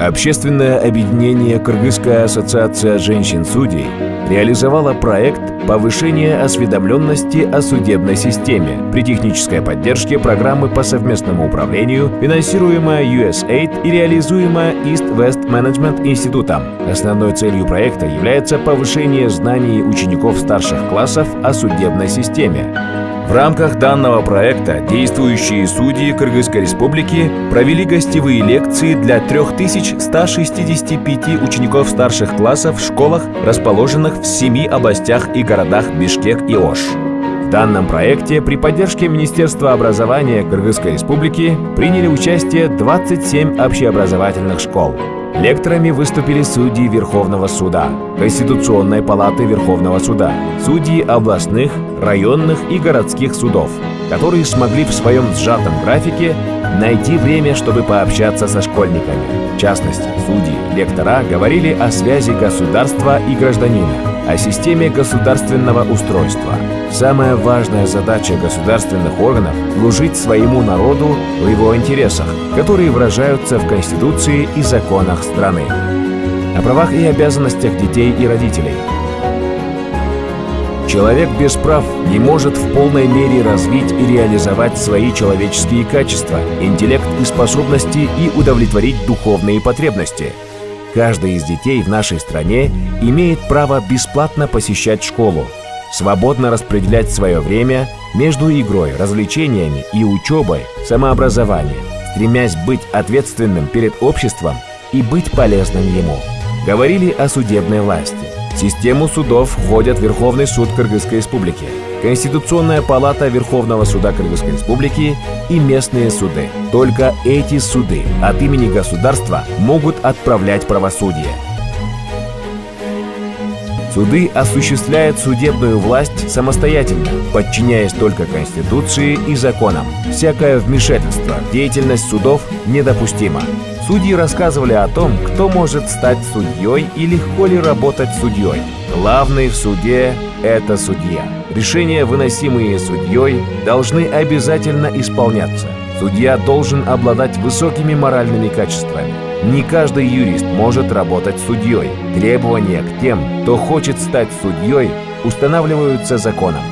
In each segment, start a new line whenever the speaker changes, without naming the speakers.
Общественное объединение «Кыргызская ассоциация женщин-судей» реализовало проект повышения осведомленности о судебной системе при технической поддержке программы по совместному управлению, финансируемая USAID и реализуемая East West Management институтом. Основной целью проекта является повышение знаний учеников старших классов о судебной системе. В рамках данного проекта действующие судьи Кыргызской Республики провели гостевые лекции для 3165 учеников старших классов в школах, расположенных в семи областях и городах Бишкек и Ош. В данном проекте при поддержке Министерства образования Кыргызской Республики приняли участие 27 общеобразовательных школ. Лекторами выступили судьи Верховного суда, Конституционной палаты Верховного суда, судьи областных, районных и городских судов, которые смогли в своем сжатом графике найти время, чтобы пообщаться со школьниками. В частности, судьи, лектора говорили о связи государства и гражданина, о системе государственного устройства. Самая важная задача государственных органов – служить своему народу в его интересах, которые выражаются в Конституции и законах страны. О правах и обязанностях детей и родителей – Человек без прав не может в полной мере развить и реализовать свои человеческие качества, интеллект и способности и удовлетворить духовные потребности. Каждый из детей в нашей стране имеет право бесплатно посещать школу, свободно распределять свое время между игрой, развлечениями и учебой, самообразованием, стремясь быть ответственным перед обществом и быть полезным ему. Говорили о судебной власти. В систему судов входят Верховный суд Кыргызской Республики, Конституционная палата Верховного суда Кыргызской Республики и местные суды. Только эти суды от имени государства могут отправлять правосудие. Суды осуществляют судебную власть самостоятельно, подчиняясь только Конституции и законам. Всякое вмешательство в деятельность судов недопустимо. Судьи рассказывали о том, кто может стать судьей и легко ли работать судьей. Главный в суде – это судья. Решения, выносимые судьей, должны обязательно исполняться. Судья должен обладать высокими моральными качествами. Не каждый юрист может работать судьей. Требования к тем, кто хочет стать судьей, устанавливаются законом.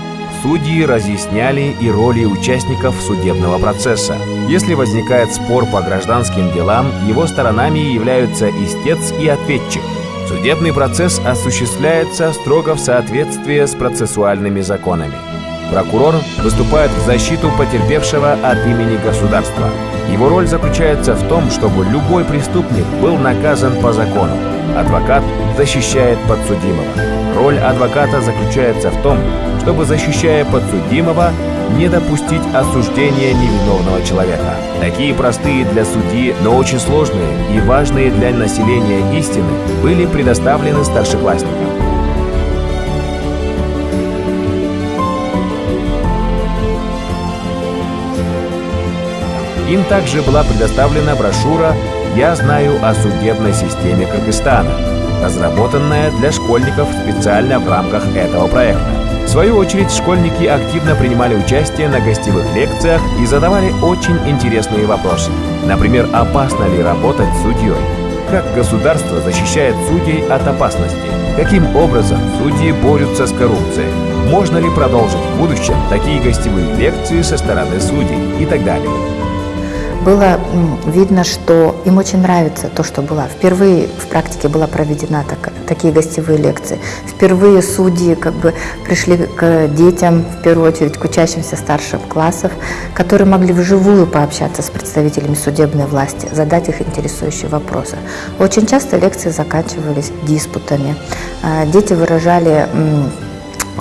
Судьи разъясняли и роли участников судебного процесса. Если возникает спор по гражданским делам, его сторонами являются истец и ответчик. Судебный процесс осуществляется строго в соответствии с процессуальными законами. Прокурор выступает в защиту потерпевшего от имени государства. Его роль заключается в том, чтобы любой преступник был наказан по закону. Адвокат защищает подсудимого. Роль адвоката заключается в том, чтобы, защищая подсудимого, не допустить осуждения невиновного человека. Такие простые для судьи, но очень сложные и важные для населения истины были предоставлены старшеклассникам. Им также была предоставлена брошюра «Я знаю о судебной системе Кыргызстана», разработанная для школьников специально в рамках этого проекта. В свою очередь, школьники активно принимали участие на гостевых лекциях и задавали очень интересные вопросы. Например, опасно ли работать судьей? Как государство защищает судей от опасности? Каким образом судьи борются с коррупцией? Можно ли продолжить в будущем такие гостевые лекции со стороны судей и так далее?
Было видно, что им очень нравится то, что было. Впервые в практике была проведена так, такие гостевые лекции. Впервые судьи как бы пришли к детям, в первую очередь к учащимся старших классов, которые могли вживую пообщаться с представителями судебной власти, задать их интересующие вопросы. Очень часто лекции заканчивались диспутами. А, дети выражали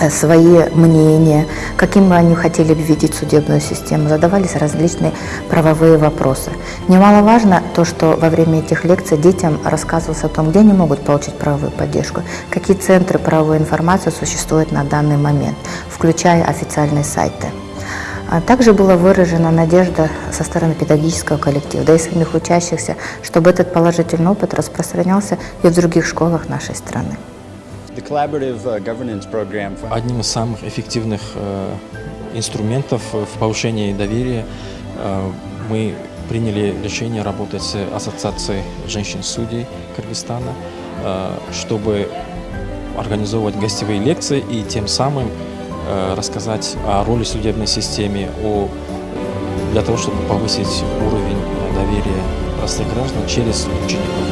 свои мнения, каким бы они хотели видеть судебную систему, задавались различные правовые вопросы. Немаловажно то, что во время этих лекций детям рассказывалось о том, где они могут получить правовую поддержку, какие центры правовой информации существуют на данный момент, включая официальные сайты. А также была выражена надежда со стороны педагогического коллектива, да и самих учащихся, чтобы этот положительный опыт распространялся и в других школах нашей страны.
Uh, Одним из самых эффективных э, инструментов в повышении доверия э, мы приняли решение работать с Ассоциацией женщин-судей Кыргызстана, э, чтобы организовывать гостевые лекции и тем самым э, рассказать о роли судебной системе, о, для того, чтобы повысить уровень доверия простых граждан через учеников.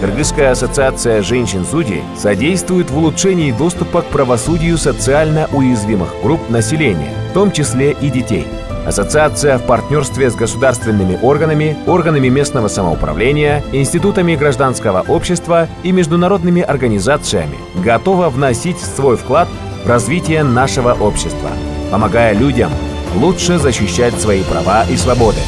Кыргызская ассоциация женщин-судей содействует в улучшении доступа к правосудию социально уязвимых групп населения, в том числе и детей. Ассоциация в партнерстве с государственными органами, органами местного самоуправления, институтами гражданского общества и международными организациями готова вносить свой вклад в развитие нашего общества, помогая людям лучше защищать свои права и свободы.